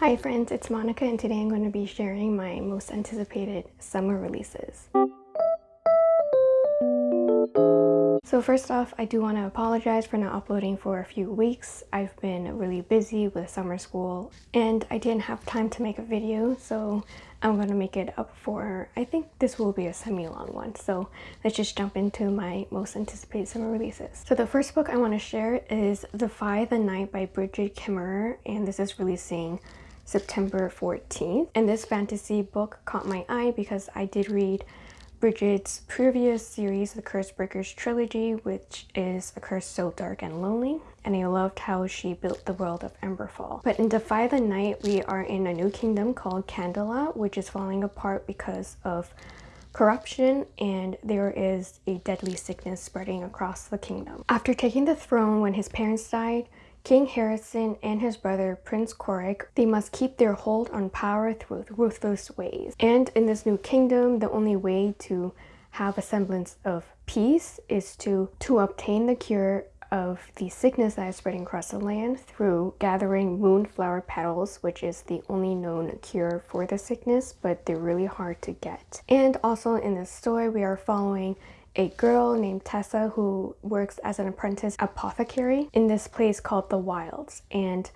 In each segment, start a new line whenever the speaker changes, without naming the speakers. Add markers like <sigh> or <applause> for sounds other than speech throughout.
Hi friends, it's Monica and today I'm going to be sharing my most anticipated summer releases. So first off, I do want to apologize for not uploading for a few weeks. I've been really busy with summer school and I didn't have time to make a video, so I'm going to make it up for, I think this will be a semi-long one. So let's just jump into my most anticipated summer releases. So the first book I want to share is The Defy the Night by Brigid Kemmerer and this is releasing September 14th. And this fantasy book caught my eye because I did read Brigid's previous series, the Curse Breakers trilogy, which is a curse so dark and lonely, and I loved how she built the world of Emberfall. But in Defy the Night, we are in a new kingdom called Kandala, which is falling apart because of corruption and there is a deadly sickness spreading across the kingdom. After taking the throne when his parents died, King Harristan and his brother Prince Corrick, they must keep their hold on power through ruthless ways. And in this new kingdom, the only way to have a semblance of peace is to, to obtain the cure of the sickness that is spreading across the land through gathering moonflower petals, which is the only known cure for the sickness, but they're really hard to get. And also in this story, we are following a girl named Tessa who works as an apprentice apothecary in this place called the Wilds. And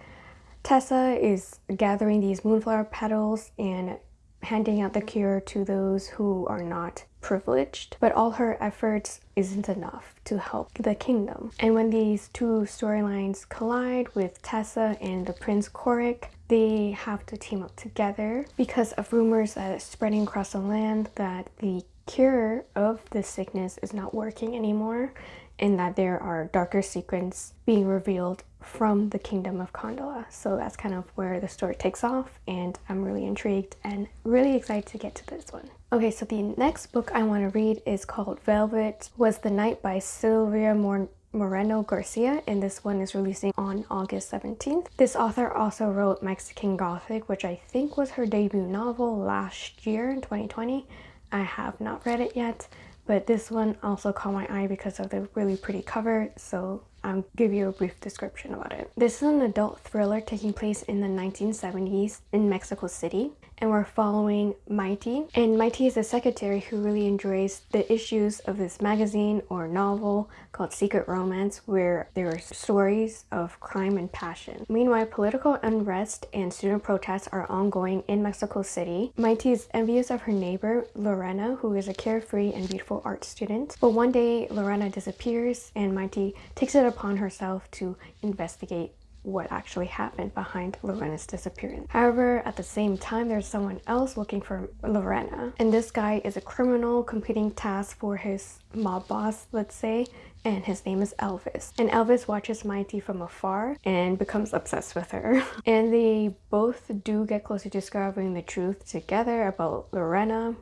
Tessa is gathering these moonflower petals and handing out the cure to those who are not privileged, but all her efforts isn't enough to help the kingdom. And when these two storylines collide with Tessa and the Prince Corrick, they have to team up together because of rumors that are spreading across the land that the cure of this sickness is not working anymore and that there are darker secrets being revealed from the kingdom of Kandala. So that's kind of where the story takes off and I'm really intrigued and really excited to get to this one. Okay, so the next book I want to read is called Velvet Was the Night by Silvia Mor Moreno Garcia and this one is releasing on August 17th. This author also wrote Mexican Gothic which I think was her debut novel last year in 2020 I have not read it yet, but this one also caught my eye because of the really pretty cover, so I'll give you a brief description about it. This is an adult thriller taking place in the 1970s in Mexico City and we're following Maite. And Maite is a secretary who really enjoys the issues of this magazine or novel called Secret Romance where there are stories of crime and passion. Meanwhile, political unrest and student protests are ongoing in Mexico City. Maite is envious of her neighbor, Lorena, who is a carefree and beautiful art student. But one day, Lorena disappears and Maite takes it upon herself to investigate what actually happened behind Lorena's disappearance. However, at the same time, there's someone else looking for Lorena. And this guy is a criminal completing tasks for his mob boss, let's say, and his name is Elvis. And Elvis watches Maite from afar and becomes obsessed with her. <laughs> and they both do get close to discovering the truth together about Lorena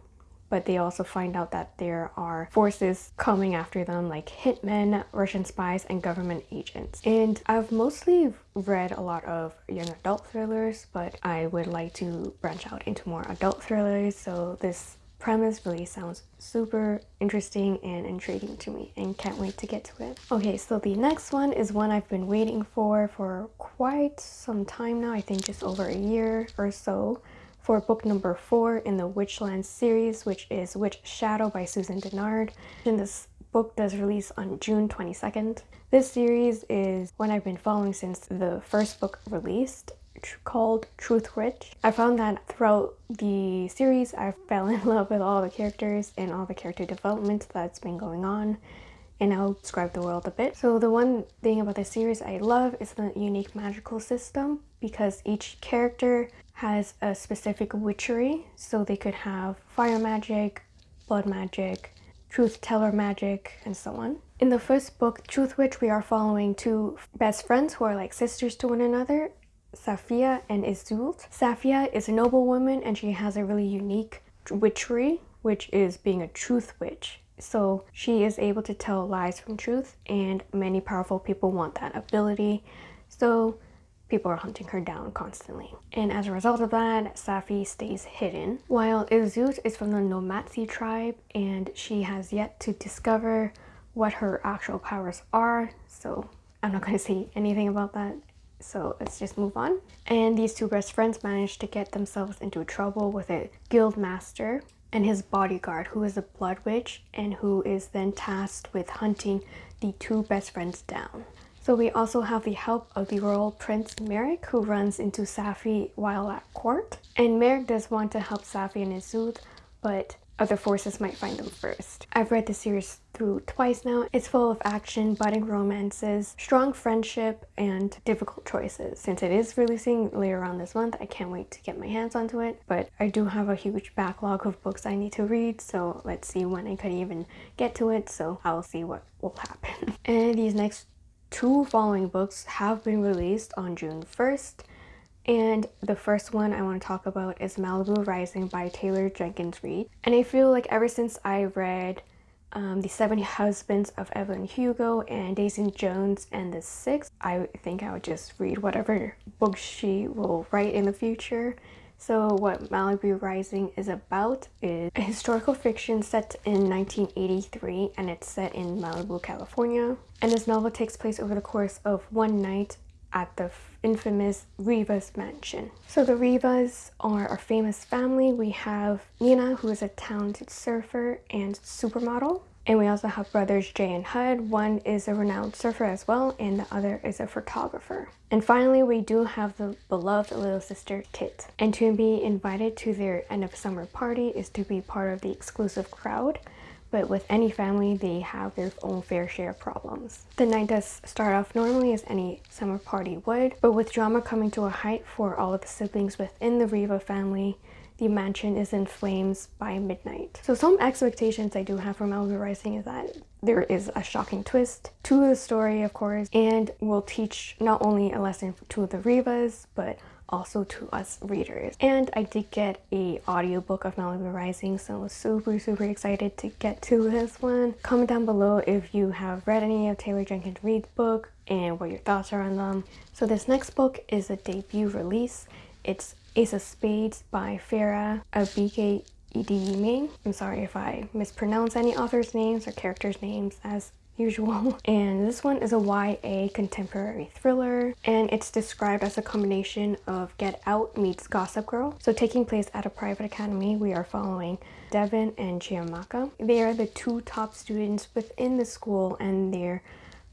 but they also find out that there are forces coming after them like hitmen, Russian spies, and government agents. And I've mostly read a lot of young adult thrillers, but I would like to branch out into more adult thrillers, so this premise really sounds super interesting and intriguing to me and can't wait to get to it. Okay, so the next one is one I've been waiting for for quite some time now, I think just over a year or so for book number four in the Witchland series, which is Witch Shadow by Susan Dennard. And this book does release on June 22nd. This series is one I've been following since the first book released called Truth Witch. I found that throughout the series I fell in <laughs> love with all the characters and all the character development that's been going on and I'll describe the world a bit. So the one thing about this series I love is the unique magical system because each character has a specific witchery. So they could have fire magic, blood magic, truth teller magic, and so on. In the first book, Truth Witch, we are following two best friends who are like sisters to one another, Safia and Iseult. Safia is a noble woman and she has a really unique witchery, which is being a truth witch. So she is able to tell lies from truth and many powerful people want that ability. So people are hunting her down constantly. And as a result of that, Safi stays hidden. While Iseult is from the Nomatsi tribe and she has yet to discover what her actual powers are. So I'm not going <laughs> to say anything about that so let's just move on. And these two best friends manage to get themselves into trouble with a guild master and his bodyguard who is a blood witch and who is then tasked with hunting the two best friends down. So we also have the help of the royal prince Merik who runs into Safi while at court. And Merik does want to help Safi and Iseult, but other forces might find them first. I've read the series through twice now. It's full of action, budding romances, strong friendship, and difficult choices. Since it is releasing later on this month, I can't wait to get my hands onto it. But I do have a huge backlog of books I need to read, so let's see when I could even get to it, so I'll see what will happen. <laughs> and these next two following books have been released on June 1st. And the first one I want to talk about is Malibu Rising by Taylor Jenkins Reid. And I feel like ever since I read um, The Seven Husbands of Evelyn Hugo and Daisy Jones and the Six, I think I would just read whatever book she will write in the future. So what Malibu Rising is about is a historical fiction set in 1983 and it's set in Malibu, California. And this novel takes place over the course of one night at the infamous Rivas mansion. So the Rivas are a famous family. We have Nina, who is a talented surfer and supermodel. And we also have brothers Jay and Hud. One is a renowned surfer as well, and the other is a photographer. And finally, we do have the beloved little sister Kit. And to be invited to their end of summer party is to be part of the exclusive crowd. But with any family, they have their own fair share of problems. The night does start off normally as any summer party would, but with drama coming to a height for all of the siblings within the Riva family, the mansion is in flames by midnight. So some expectations I do have for Malibu Rising is that there is a shocking twist to the story, of course, and will teach not only a lesson to the Rivas, but also to us readers. And I did get a audiobook of Malibu Rising, so I was super, super excited to get to this one. Comment down below if you have read any of Taylor Jenkins Reid's book and what your thoughts are on them. So this next book is a debut release. It's Ace of Spades by Farah Abike Idime. I'm sorry if I mispronounce any author's names or characters' names as usual. <laughs> And this one is a YA contemporary thriller and it's described as a combination of Get Out meets Gossip Girl. So taking place at a private academy, we are following Devon and Chiamaka. They are the two top students within the school and they're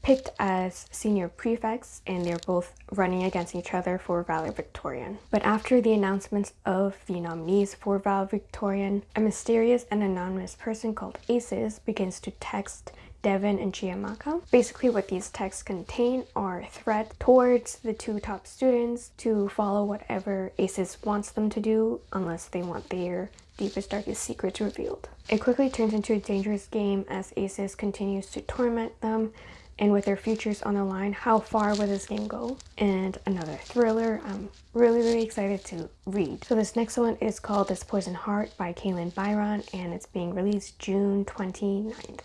picked as senior prefects and they're both running against each other for valedictorian. But after the announcements of the nominees for valedictorian, a mysterious and anonymous person called Aces begins to text Devon and Chiamaka. Basically what these texts contain are threats towards the two top students to follow whatever Aces wants them to do unless they want their deepest darkest secrets revealed. It quickly turns into a dangerous game as Aces continues to torment them and with their futures on the line, how far will this game go? And another thriller I'm really, really excited to read. So this next one is called This Poison Heart by Kalynn Bayron and it's being released June 29th.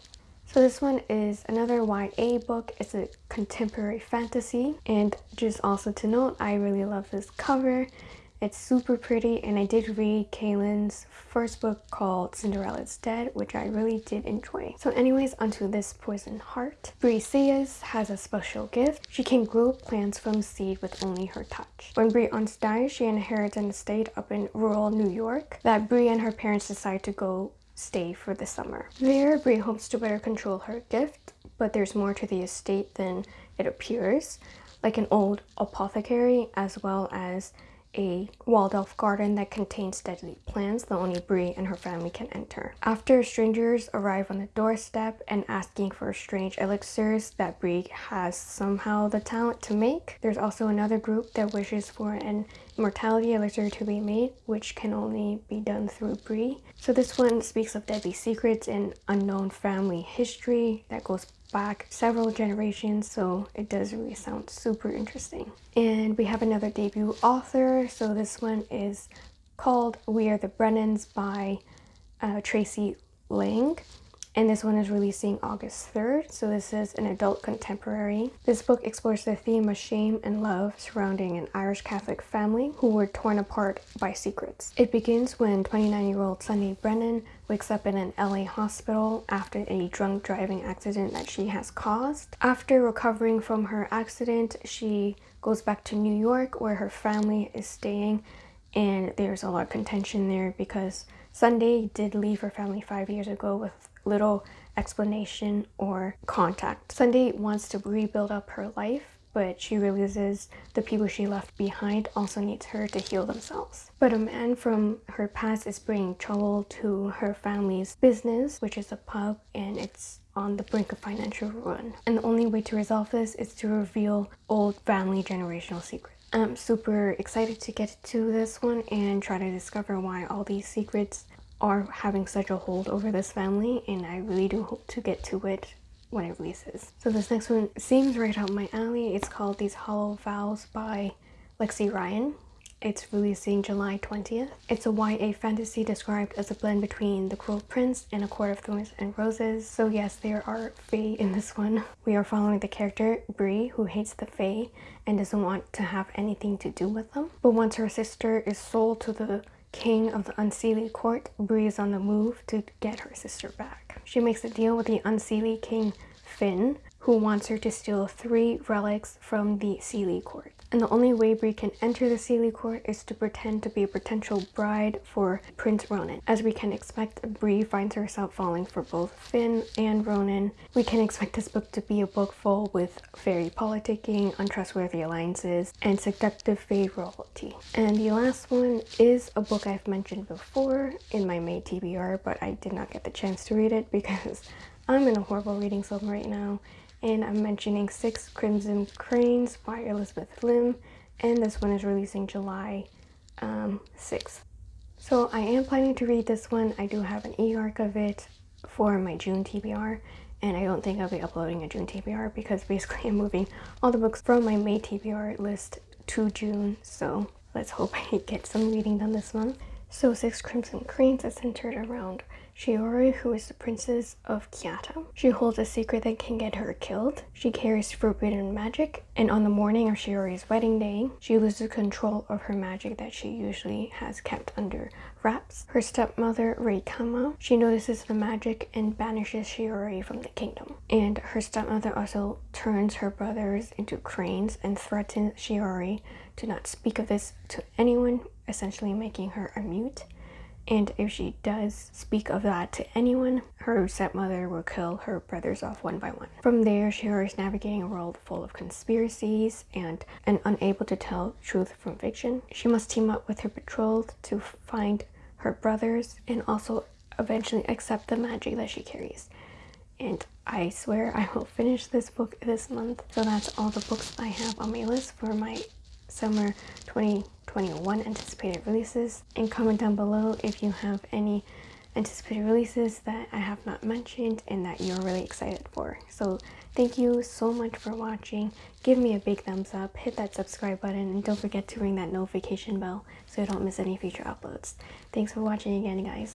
So this one is another YA book. It's a contemporary fantasy and just also to note, I really love this cover. It's super pretty and I did read Kalynn's first book called Cinderella's Dead which I really did enjoy. So anyways onto this Poison Heart. Briseis has a special gift. She can grow plants from seed with only her touch. When Bree once dies she inherits an estate up in rural New York that Bree and her parents decide to go stay for the summer. There Bree hopes to better control her gift but there's more to the estate than it appears like an old apothecary as well as a walled-off garden that contains deadly plants that only Bree and her family can enter. After strangers arrive on the doorstep and asking for strange elixirs that Bree has somehow the talent to make, there's also another group that wishes for an immortality elixir to be made, which can only be done through Bree. So this one speaks of deadly secrets and unknown family history that goes back several generations so it does really sound super interesting. And we have another debut author so this one is called we are the brennans by uh, Tracey Lange and this one is releasing August 3rd. So this is an adult contemporary. This book explores the theme of shame and love surrounding an Irish Catholic family who were torn apart by secrets. It begins when 29-year-old Sunday Brennan wakes up in an LA hospital after a drunk driving accident that she has caused. After recovering from her accident, she goes back to New York where her family is staying and there's a lot of contention there because Sunday did leave her family five years ago with little explanation or contact. Sunday wants to rebuild up her life but she realizes the people she left behind also needs her to heal themselves. But a man from her past is bringing trouble to her family's business, which is a pub, and it's on the brink of financial ruin. And the only way to resolve this is to reveal old family generational secrets. I'm super excited to get to this one and try to discover why all these secrets are having such a hold over this family and I really do hope to get to it when it releases. So this next one seems right up my alley. It's called These Hollow Vows by Lexi Ryan. It's releasing July 20th. It's a YA fantasy described as a blend between The Cruel Prince and A Court of Thorns and Roses. So yes, there are Fae in this one. We are following the character Bree, who hates the Fae and doesn't want to have anything to do with them. But once her sister is sold to the king of the Unseelie court, Bree is on the move to get her sister back. She makes a deal with the Unseelie king Finn, who wants her to steal three relics from the Seelie court and the only way Bree can enter the Seelie court is to pretend to be a potential bride for Prince Ronan. As we can expect, Bree finds herself falling for both Finn and Ronan. We can expect this book to be a book full with fairy politicking, untrustworthy alliances, and seductive fae royalty. And the last one is a book I've mentioned before in my May TBR, but I did not get the chance to read it because <laughs> I'm in a horrible reading slump right now and I'm mentioning Six Crimson Cranes by Elizabeth Lim and this one is releasing July um, 6th. So I am planning to read this one. I do have an e-arc of it for my June TBR and I don't think I'll be uploading a June TBR because basically <laughs> I'm moving all the books from my May TBR list to June so let's hope I get some reading done this month. So Six Crimson Cranes is centered around Shiori, who is the princess of Kiata. She holds a secret that can get her killed. She carries forbidden magic, and on the morning of Shiori's wedding day, she loses control of her magic that she usually has kept under wraps. Her stepmother, Raikama, she notices the magic and banishes Shiori from the kingdom. And her stepmother also turns her brothers into cranes and threatens Shiori to not speak of this to anyone, essentially making her a mute and if she does speak of that to anyone, her stepmother will kill her brothers off one by one. From there, she is navigating a world full of conspiracies and, and unable to tell truth from fiction. She must team up with her betrothed to find her brothers and also eventually accept the magic that she carries. And I swear I will finish this book this month. So that's all the books I have on my list for my summer 2021 anticipated releases and comment down below if you have any anticipated releases that I have not mentioned and that you're really excited for. So thank you so much for watching. Give me a big thumbs up, hit that subscribe button, and don't forget to ring that notification bell so you don't miss any future uploads. Thanks for watching again, guys.